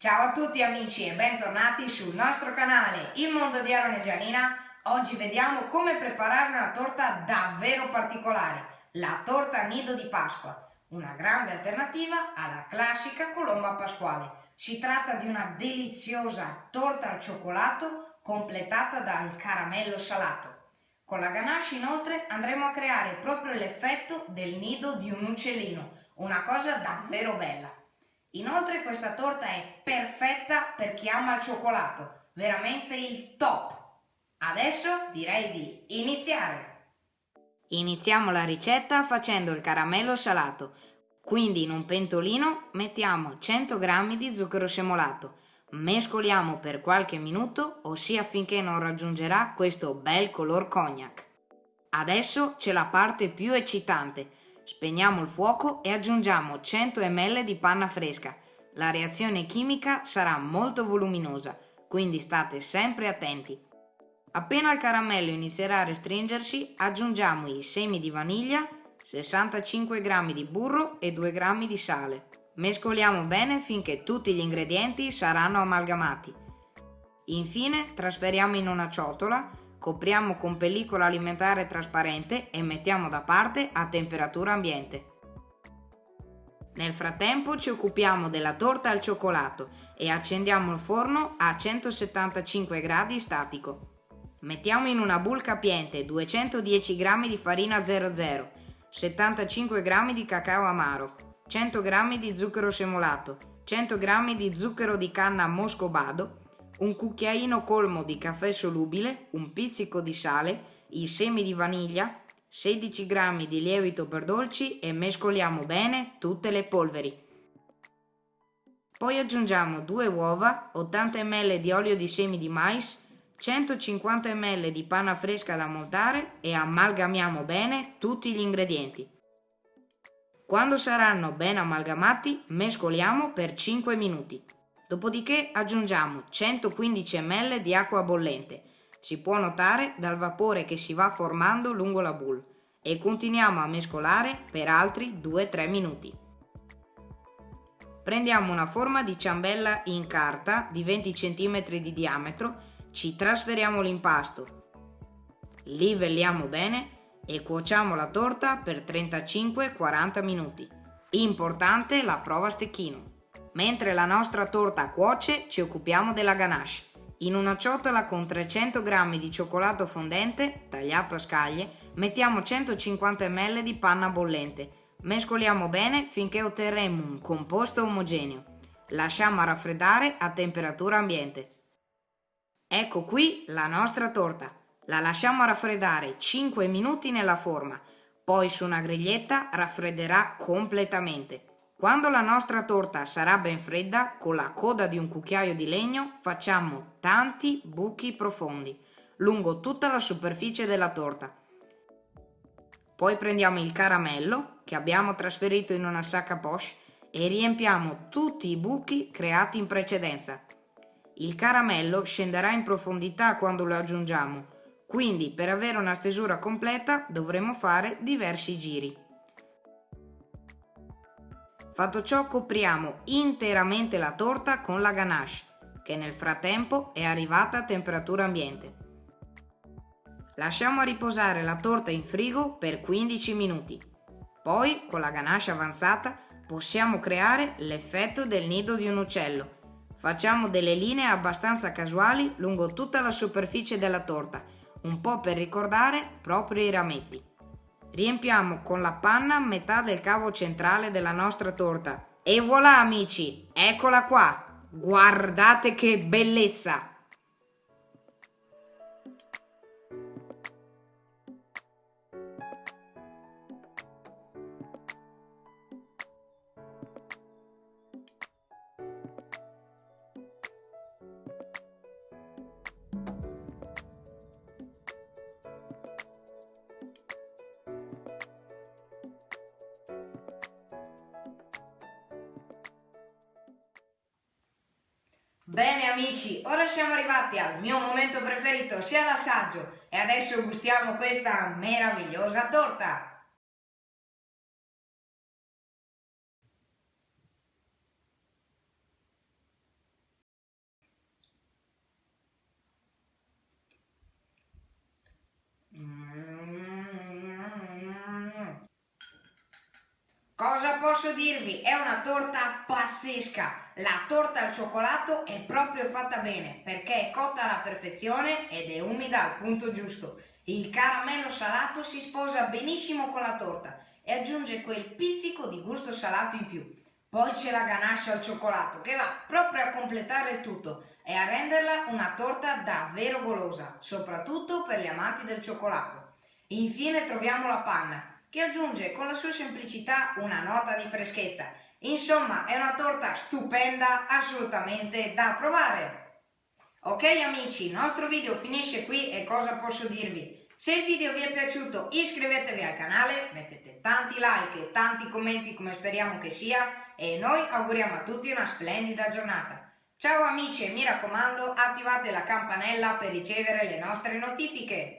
Ciao a tutti amici e bentornati sul nostro canale Il Mondo di Aaron e Gianina. Oggi vediamo come preparare una torta davvero particolare, la torta nido di Pasqua, una grande alternativa alla classica colomba pasquale. Si tratta di una deliziosa torta al cioccolato completata dal caramello salato. Con la ganache inoltre andremo a creare proprio l'effetto del nido di un uccellino, una cosa davvero bella. Inoltre questa torta è perfetta per chi ama il cioccolato, veramente il top. Adesso direi di iniziare. Iniziamo la ricetta facendo il caramello salato. Quindi in un pentolino mettiamo 100 g di zucchero semolato. Mescoliamo per qualche minuto, ossia finché non raggiungerà questo bel color cognac. Adesso c'è la parte più eccitante Spegniamo il fuoco e aggiungiamo 100 ml di panna fresca. La reazione chimica sarà molto voluminosa, quindi state sempre attenti. Appena il caramello inizierà a restringersi, aggiungiamo i semi di vaniglia, 65 g di burro e 2 g di sale. Mescoliamo bene finché tutti gli ingredienti saranno amalgamati. Infine trasferiamo in una ciotola Copriamo con pellicola alimentare trasparente e mettiamo da parte a temperatura ambiente. Nel frattempo ci occupiamo della torta al cioccolato e accendiamo il forno a 175 gradi statico. Mettiamo in una bowl capiente 210 g di farina 00, 75 g di cacao amaro, 100 g di zucchero semolato, 100 g di zucchero di canna moscovado un cucchiaino colmo di caffè solubile, un pizzico di sale, i semi di vaniglia, 16 g di lievito per dolci e mescoliamo bene tutte le polveri. Poi aggiungiamo 2 uova, 80 ml di olio di semi di mais, 150 ml di panna fresca da montare e amalgamiamo bene tutti gli ingredienti. Quando saranno ben amalgamati mescoliamo per 5 minuti. Dopodiché aggiungiamo 115 ml di acqua bollente, si può notare dal vapore che si va formando lungo la boule, e continuiamo a mescolare per altri 2-3 minuti. Prendiamo una forma di ciambella in carta di 20 cm di diametro, ci trasferiamo l'impasto, livelliamo bene e cuociamo la torta per 35-40 minuti. Importante la prova stecchino. Mentre la nostra torta cuoce ci occupiamo della ganache. In una ciotola con 300 g di cioccolato fondente, tagliato a scaglie, mettiamo 150 ml di panna bollente. Mescoliamo bene finché otterremo un composto omogeneo. Lasciamo raffreddare a temperatura ambiente. Ecco qui la nostra torta. La lasciamo raffreddare 5 minuti nella forma, poi su una griglietta raffredderà completamente. Quando la nostra torta sarà ben fredda, con la coda di un cucchiaio di legno facciamo tanti buchi profondi lungo tutta la superficie della torta. Poi prendiamo il caramello che abbiamo trasferito in una sacca poche e riempiamo tutti i buchi creati in precedenza. Il caramello scenderà in profondità quando lo aggiungiamo, quindi per avere una stesura completa dovremo fare diversi giri. Fatto ciò copriamo interamente la torta con la ganache, che nel frattempo è arrivata a temperatura ambiente. Lasciamo riposare la torta in frigo per 15 minuti. Poi, con la ganache avanzata, possiamo creare l'effetto del nido di un uccello. Facciamo delle linee abbastanza casuali lungo tutta la superficie della torta, un po' per ricordare proprio i rametti. Riempiamo con la panna metà del cavo centrale della nostra torta. E voilà amici, eccola qua! Guardate che bellezza! Bene amici, ora siamo arrivati al mio momento preferito, sia l'assaggio, e adesso gustiamo questa meravigliosa torta! Cosa posso dirvi? È una torta pazzesca! La torta al cioccolato è proprio fatta bene perché è cotta alla perfezione ed è umida al punto giusto. Il caramello salato si sposa benissimo con la torta e aggiunge quel pizzico di gusto salato in più. Poi c'è la ganache al cioccolato che va proprio a completare il tutto e a renderla una torta davvero golosa, soprattutto per gli amanti del cioccolato. Infine troviamo la panna che aggiunge con la sua semplicità una nota di freschezza. Insomma, è una torta stupenda, assolutamente da provare! Ok amici, il nostro video finisce qui e cosa posso dirvi? Se il video vi è piaciuto iscrivetevi al canale, mettete tanti like e tanti commenti come speriamo che sia e noi auguriamo a tutti una splendida giornata. Ciao amici e mi raccomando attivate la campanella per ricevere le nostre notifiche.